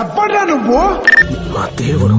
ఎవ్వడ్రా నువ్వు? మా దేవుడు.